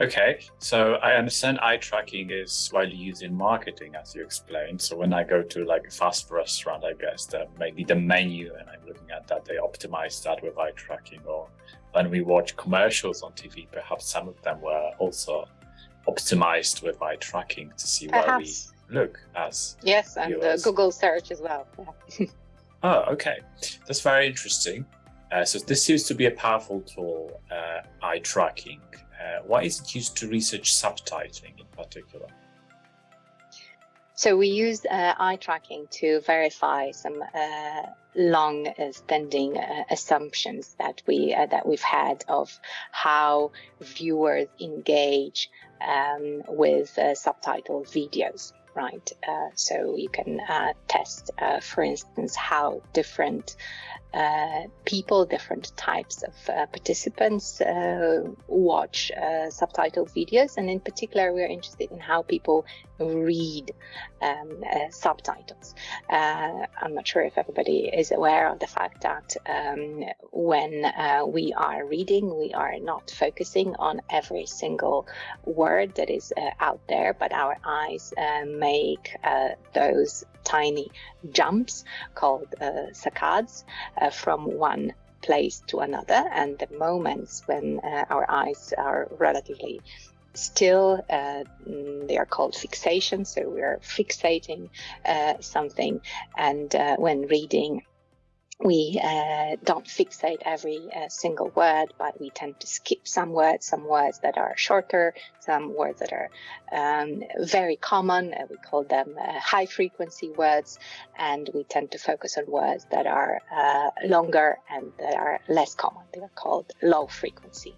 Okay, so I understand eye tracking is widely used in marketing, as you explained. So when I go to like a fast restaurant, I guess that maybe the menu and I'm looking at that, they optimize that with eye tracking. Or when we watch commercials on TV, perhaps some of them were also optimized with eye tracking to see where we look as yes, and uh, Google search as well. oh, okay, that's very interesting. Uh, so this seems to be a powerful tool, uh, eye tracking. Uh, why is it used to research subtitling in particular? So we use uh, eye tracking to verify some uh, long-standing uh, assumptions that we uh, that we've had of how viewers engage um, with uh, subtitle videos right? Uh, so you can uh, test, uh, for instance, how different uh, people, different types of uh, participants uh, watch subtitled videos. And in particular, we're interested in how people read um, subtitles. I'm not sure if everybody is aware of the fact that um, when we are reading, we are not focusing on every single word that is out there, but our eyes make those tiny jumps called uh, saccades uh, from one place to another and the moments when uh, our eyes are relatively still uh, mm, they are called fixation so we're fixating uh, something and uh, when reading we uh, don't fixate every uh, single word, but we tend to skip some words, some words that are shorter, some words that are um, very common. Uh, we call them high frequency words, and we tend to focus on words that are longer and that are less common. They are called low frequency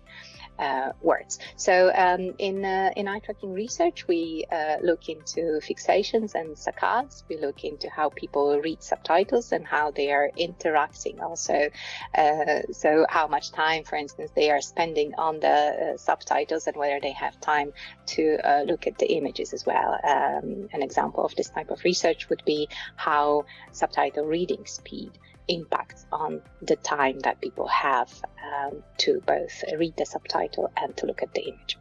words. So um, in uh, in eye tracking research, we uh, look into fixations and saccades. We look into how people read subtitles and how they are interacting. Also, uh, so how much time, for instance, they are spending on the uh, subtitles and whether they have time to uh, look at the images as well. Um, an example of this type of research would be how subtitle reading speed impacts on the time that people have um, to both read the subtitle and to look at the image.